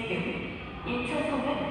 自由一直送给